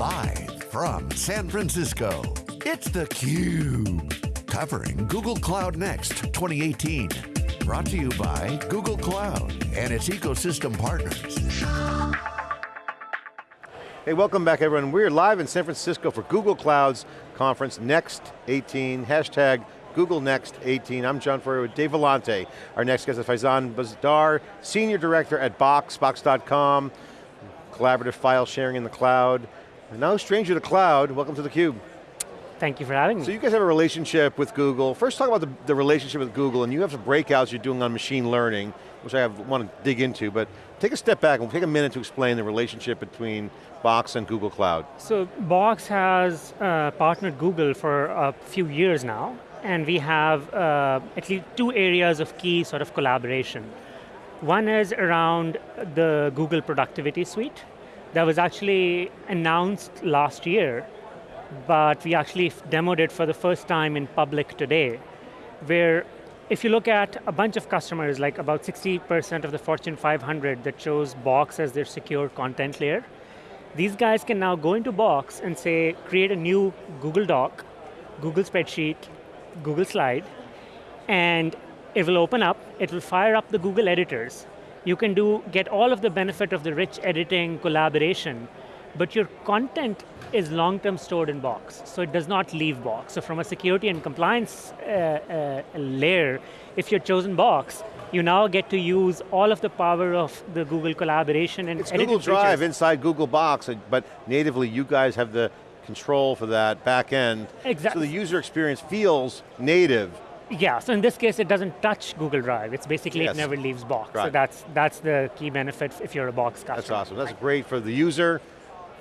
Live from San Francisco, it's theCUBE. Covering Google Cloud Next 2018. Brought to you by Google Cloud and its ecosystem partners. Hey, welcome back everyone. We're live in San Francisco for Google Cloud's conference Next 18, hashtag Google Next 18. I'm John Furrier with Dave Vellante. Our next guest is Faizan Buzdar, Senior Director at Box, Box.com, collaborative file sharing in the cloud. No stranger to cloud, welcome to theCUBE. Thank you for having me. So you guys have a relationship with Google. First talk about the, the relationship with Google and you have some breakouts you're doing on machine learning, which I have, want to dig into, but take a step back and take a minute to explain the relationship between Box and Google Cloud. So Box has uh, partnered Google for a few years now, and we have uh, at least two areas of key sort of collaboration. One is around the Google Productivity Suite that was actually announced last year, but we actually demoed it for the first time in public today, where if you look at a bunch of customers, like about 60% of the Fortune 500 that chose Box as their secure content layer, these guys can now go into Box and say, create a new Google Doc, Google Spreadsheet, Google Slide, and it will open up, it will fire up the Google editors. You can do, get all of the benefit of the rich editing, collaboration, but your content is long-term stored in Box, so it does not leave Box. So from a security and compliance uh, uh, layer, if you're chosen Box, you now get to use all of the power of the Google collaboration and It's Google Drive features. inside Google Box, but natively you guys have the control for that back end. Exactly. So the user experience feels native. Yeah, so in this case it doesn't touch Google Drive. It's basically yes. it never leaves Box. Right. So that's, that's the key benefit if you're a Box customer. That's awesome, that's right. great for the user,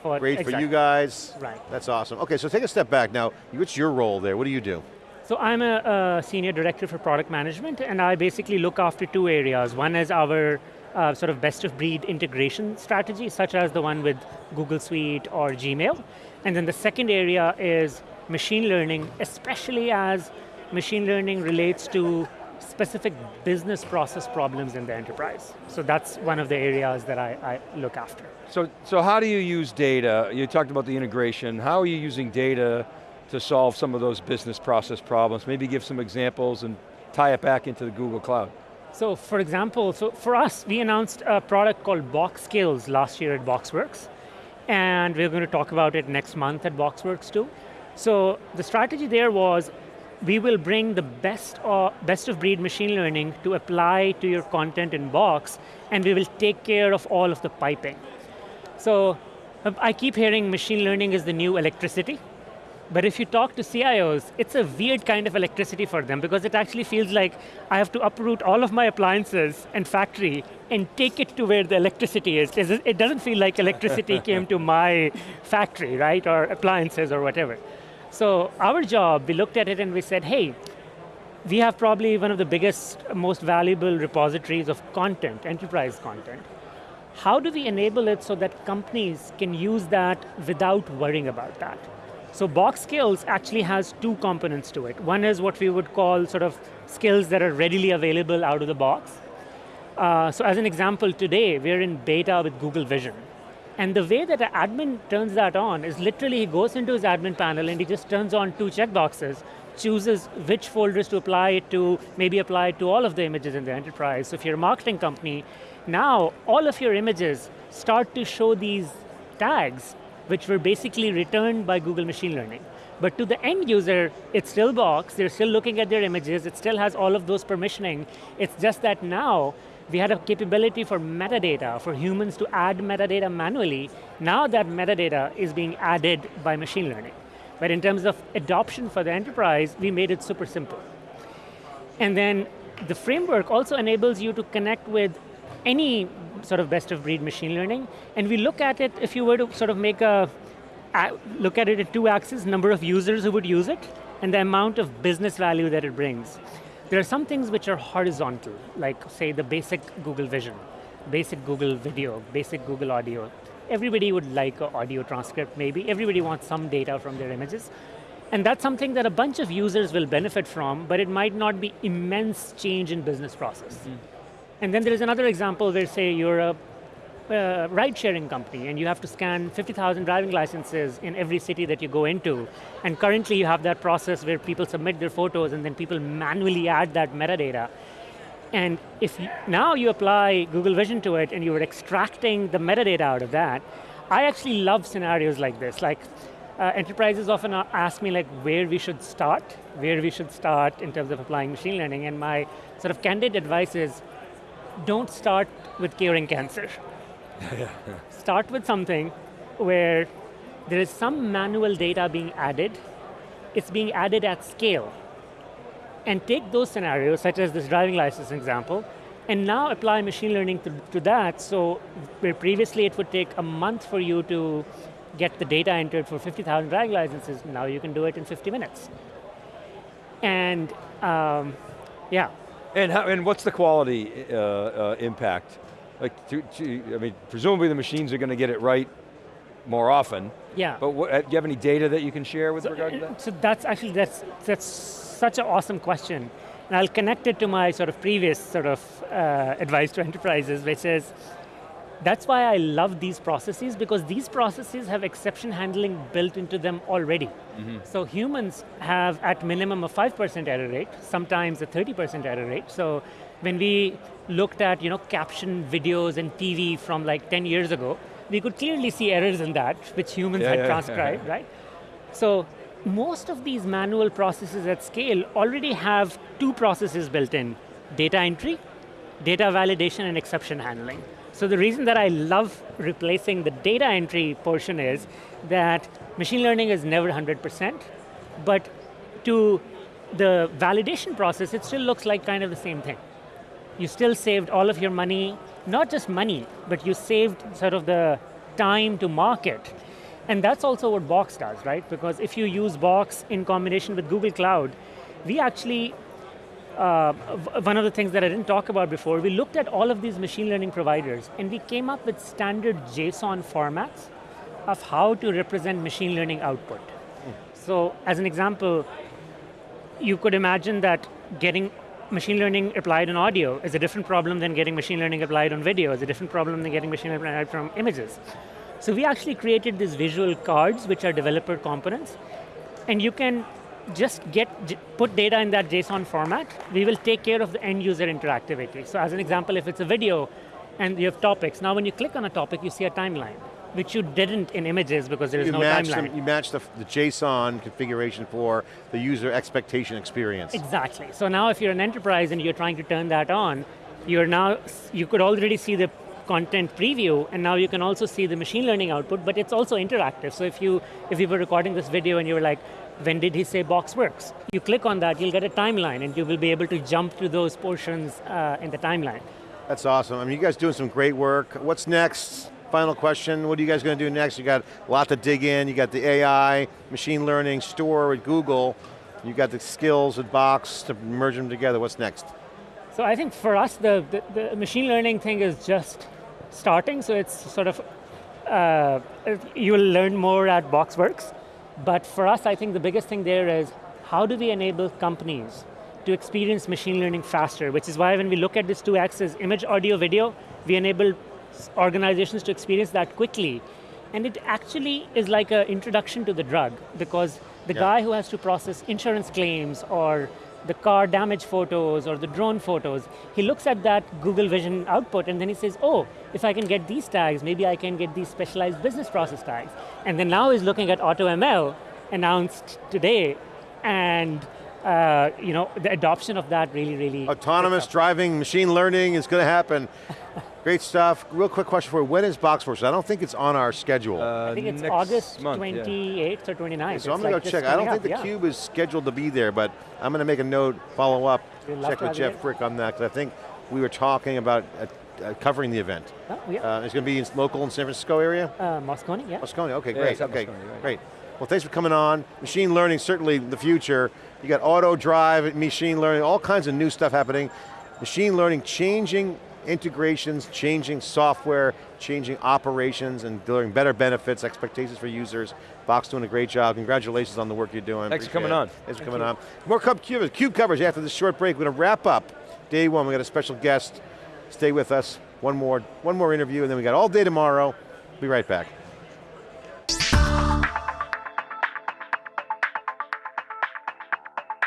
for, great exactly. for you guys. Right. That's awesome. Okay, so take a step back now. What's your role there? What do you do? So I'm a, a senior director for product management and I basically look after two areas. One is our uh, sort of best of breed integration strategy, such as the one with Google Suite or Gmail. And then the second area is machine learning, especially as machine learning relates to specific business process problems in the enterprise. So that's one of the areas that I, I, look after. So, so how do you use data? You talked about the integration. How are you using data to solve some of those business process problems? Maybe give some examples and tie it back into the Google Cloud. So for example, so for us, we announced a product called Box Skills last year at BoxWorks, and we're going to talk about it next month at BoxWorks too. So the strategy there was, we will bring the best, of, best of breed machine learning to apply to your content in Box, and we will take care of all of the piping. So um, I keep hearing machine learning is the new electricity, but if you talk to CIOs, it's a weird kind of electricity for them because it actually feels like I have to uproot all of my appliances and factory and take it to where the electricity is. It doesn't feel like electricity came to my factory, right, or appliances or whatever. So our job, we looked at it and we said, hey, we have probably one of the biggest, most valuable repositories of content, enterprise content. How do we enable it so that companies can use that without worrying about that? So Box Skills actually has two components to it. One is what we would call sort of skills that are readily available out of the box. Uh, so as an example, today we're in beta with Google Vision. And the way that an admin turns that on is literally he goes into his admin panel and he just turns on two checkboxes, chooses which folders to apply it to, maybe apply it to all of the images in the enterprise. So if you're a marketing company, now all of your images start to show these tags which were basically returned by Google Machine Learning. But to the end user, it's still Box, they're still looking at their images, it still has all of those permissioning. It's just that now, we had a capability for metadata, for humans to add metadata manually. Now that metadata is being added by machine learning. But in terms of adoption for the enterprise, we made it super simple. And then the framework also enables you to connect with any sort of best of breed machine learning, and we look at it, if you were to sort of make a, look at it at two axes, number of users who would use it, and the amount of business value that it brings. There are some things which are horizontal, like say the basic Google Vision, basic Google Video, basic Google Audio. Everybody would like an audio transcript maybe, everybody wants some data from their images. And that's something that a bunch of users will benefit from, but it might not be immense change in business process. Mm -hmm. And then there is another example where say you're a uh, ride-sharing company and you have to scan 50,000 driving licenses in every city that you go into. And currently you have that process where people submit their photos and then people manually add that metadata. And if you, now you apply Google Vision to it and you're extracting the metadata out of that, I actually love scenarios like this. Like uh, enterprises often ask me like where we should start, where we should start in terms of applying machine learning, and my sort of candid advice is, don't start with curing cancer. start with something where there is some manual data being added, it's being added at scale. And take those scenarios, such as this driving license example, and now apply machine learning to, to that, so where previously it would take a month for you to get the data entered for 50,000 driving licenses, now you can do it in 50 minutes. And um, yeah. And, how, and what's the quality uh, uh, impact? Like, to, to, I mean, presumably the machines are going to get it right more often. Yeah. But what, uh, do you have any data that you can share with so, regard to uh, that? So that's actually, that's, that's such an awesome question. And I'll connect it to my sort of previous sort of uh, advice to enterprises, which is, that's why I love these processes because these processes have exception handling built into them already. Mm -hmm. So humans have at minimum a 5% error rate, sometimes a 30% error rate. So when we looked at you know, caption videos and TV from like 10 years ago, we could clearly see errors in that, which humans yeah, had yeah, transcribed, yeah, right? So most of these manual processes at scale already have two processes built in, data entry, data validation, and exception handling. So the reason that I love replacing the data entry portion is that machine learning is never 100%, but to the validation process, it still looks like kind of the same thing. You still saved all of your money, not just money, but you saved sort of the time to market. And that's also what Box does, right? Because if you use Box in combination with Google Cloud, we actually uh, one of the things that I didn't talk about before, we looked at all of these machine learning providers and we came up with standard JSON formats of how to represent machine learning output. Mm. So as an example, you could imagine that getting machine learning applied on audio is a different problem than getting machine learning applied on video, is a different problem than getting machine learning applied from images. So we actually created these visual cards, which are developer components, and you can just get put data in that JSON format, we will take care of the end user interactivity. So as an example, if it's a video and you have topics, now when you click on a topic, you see a timeline, which you didn't in images because there is no timeline. You match the, the JSON configuration for the user expectation experience. Exactly. So now if you're an enterprise and you're trying to turn that on, you're now, you could already see the content preview, and now you can also see the machine learning output, but it's also interactive. So if you, if you were recording this video and you were like, when did he say BoxWorks? You click on that, you'll get a timeline and you will be able to jump to those portions uh, in the timeline. That's awesome. I mean, you guys doing some great work. What's next? Final question, what are you guys going to do next? You got a lot to dig in, you got the AI, machine learning, store with Google, you got the skills with Box to merge them together, what's next? So I think for us, the, the, the machine learning thing is just starting, so it's sort of, uh, you'll learn more at BoxWorks. But for us, I think the biggest thing there is how do we enable companies to experience machine learning faster, which is why when we look at this two axes, image, audio, video, we enable organizations to experience that quickly. And it actually is like an introduction to the drug because the yeah. guy who has to process insurance claims or the car damage photos or the drone photos, he looks at that Google Vision output and then he says, oh, if I can get these tags, maybe I can get these specialized business process tags. And then now he's looking at AutoML announced today and uh, you know, the adoption of that really, really... Autonomous driving, machine learning is going to happen. Great stuff. Real quick question for you. When is BoxWorks? I don't think it's on our schedule. Uh, I think it's August month, 28th yeah. or 29th. So I'm going to go check. I don't think the yeah. Cube is scheduled to be there, but I'm going to make a note, follow up, check with Jeff Frick on that, because I think we were talking about uh, uh, covering the event. Oh, yeah. Uh, it's going to be in local in San Francisco area? Uh, Moscone, yeah. Moscone, okay, great, okay, Moscone, right. great. Well, thanks for coming on. Machine learning, certainly the future. You got auto drive, machine learning, all kinds of new stuff happening. Machine learning changing integrations, changing software, changing operations, and delivering better benefits, expectations for users. Box doing a great job. Congratulations on the work you're doing. Thanks Appreciate for coming it. on. Thanks Thank for coming you. on. More Cube, Cube, Cube coverage after this short break. We're going to wrap up day one. We got a special guest. Stay with us. one more, one more interview, and then we got all day tomorrow. Be right back.